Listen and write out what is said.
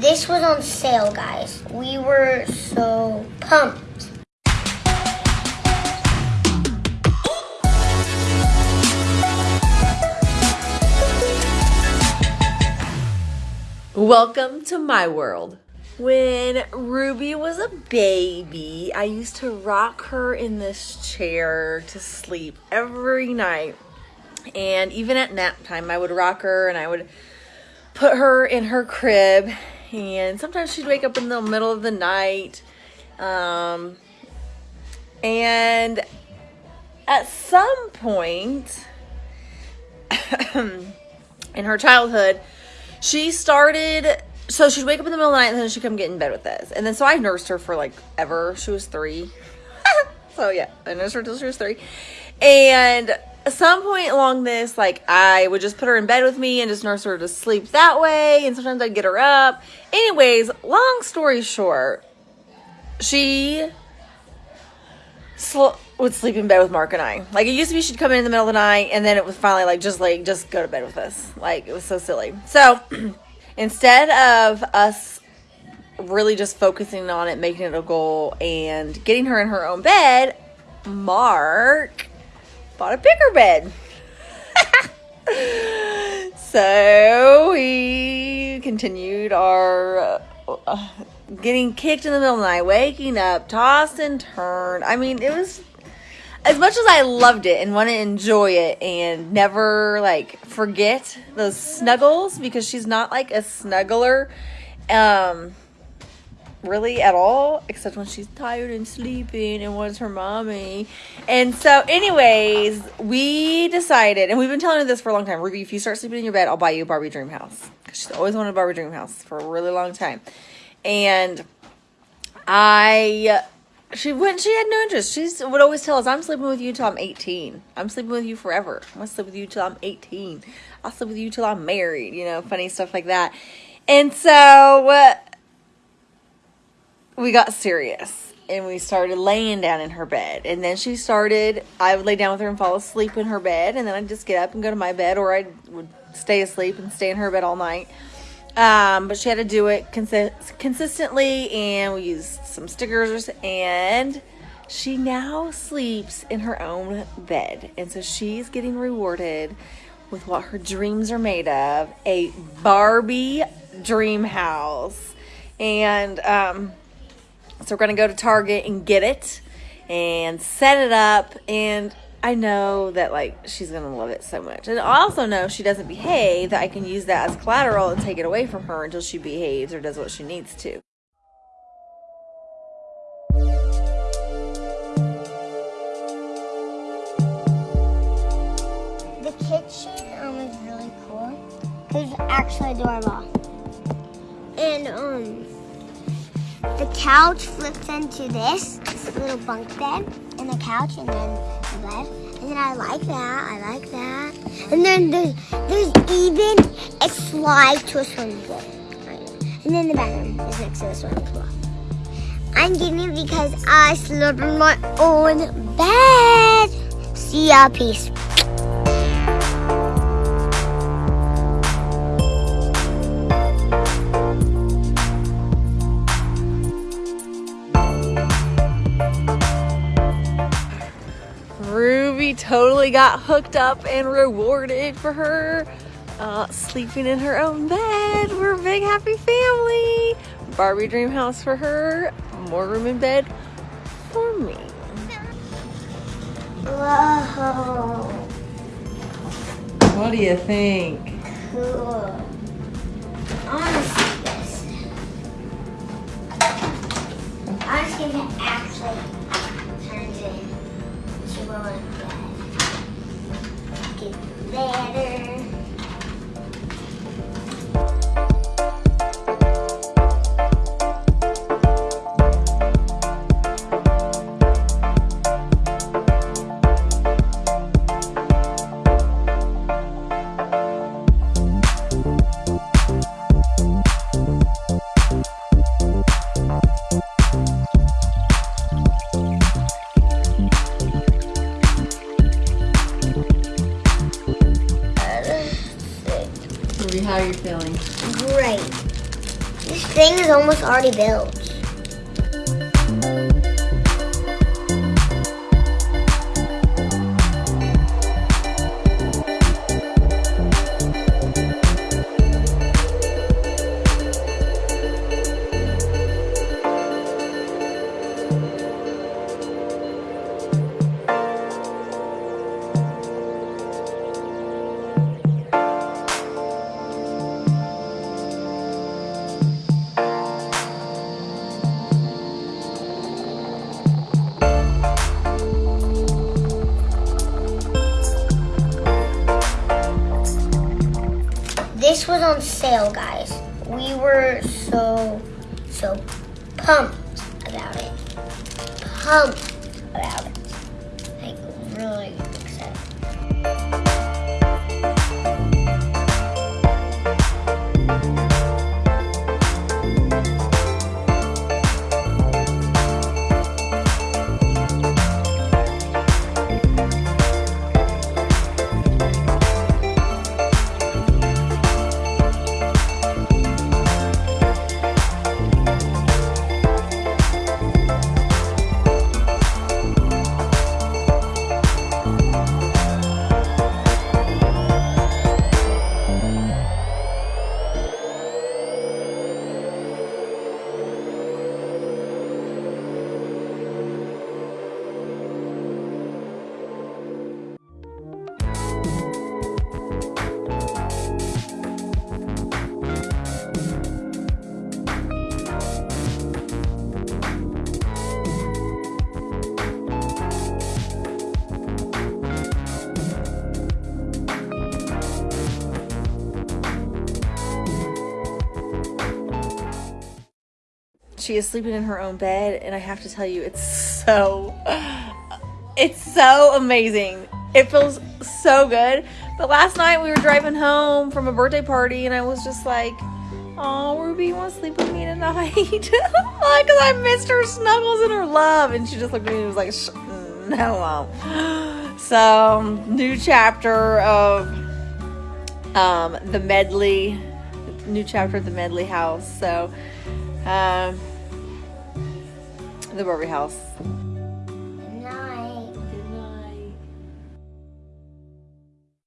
this was on sale, guys. We were so pumped. Welcome to my world. When Ruby was a baby, I used to rock her in this chair to sleep every night. And even at nap time, I would rock her and I would put her in her crib. And sometimes she'd wake up in the middle of the night. Um, and at some point in her childhood, she started so she'd wake up in the middle of the night and then she'd come get in bed with us. And then so I nursed her for like ever. She was three. so yeah, I nursed her till she was three. And at some point along this, like I would just put her in bed with me and just nurse her to sleep that way. And sometimes I'd get her up. Anyways, long story short, she sl- would sleep in bed with Mark and I. Like it used to be she'd come in in the middle of the night and then it was finally like just like just go to bed with us. Like it was so silly. So instead of us really just focusing on it, making it a goal, and getting her in her own bed, Mark bought a bigger bed. so we continued our uh, getting kicked in the middle of the night, waking up, tossed and turned. I mean, it was as much as I loved it and want to enjoy it and never like forget those snuggles because she's not like a snuggler um really at all except when she's tired and sleeping and wants her mommy. And so anyways, we decided and we've been telling her this for a long time. Ruby, if you start sleeping in your bed, I'll buy you a Barbie dream house. Cuz she's always wanted a Barbie dream house for a really long time. And I she when she had no interest. She would always tell us, "I'm sleeping with you till I'm 18. I'm sleeping with you forever. I'm gonna sleep with you till I'm 18. I'll sleep with you till I'm married." You know, funny stuff like that. And so uh, we got serious, and we started laying down in her bed. And then she started. I would lay down with her and fall asleep in her bed, and then I'd just get up and go to my bed, or I would stay asleep and stay in her bed all night. Um, but she had to do it consi- consistently, and we used some stickers. And she now sleeps in her own bed, and so she's getting rewarded with what her dreams are made of a Barbie dream house. And um, so we're gonna go to Target and get it and set it up and I know that like she's gonna love it so much. And I also know if she doesn't behave that I can use that as collateral and take it away from her until she behaves or does what she needs to. The kitchen um, is really cool. It's actually adorable. And um, the couch flips into this, this little bunk bed, and the couch, and then the bed. And then I like that. I like that. And then there's, there's even a slide to a swimming pool. And then the bathroom is next to the swimming pool. I'm getting it because I slept in my own bed. See ya. Peace. Ruby totally got hooked up and rewarded for her uh, sleeping in her own bed. We're a big happy family. Barbie dream house for her, more room in bed for me. Whoa. What do you think? Cool. I want to see this. I want to see if it actually turns one bed. Get better. Thing is almost already built. Were so, so pumped about it. Pumped about it. Like, really excited. She is sleeping in her own bed, and I have to tell you, it's so, it's so amazing. It feels so good. But last night we were driving home from a birthday party, and I was just like, "Oh, Ruby, you want to sleep with me tonight?" Because I missed her snuggles and her love, and she just looked at me and was like, "No." So, new chapter of um, the Medley, new chapter of the Medley house. So, um, the Barbie house.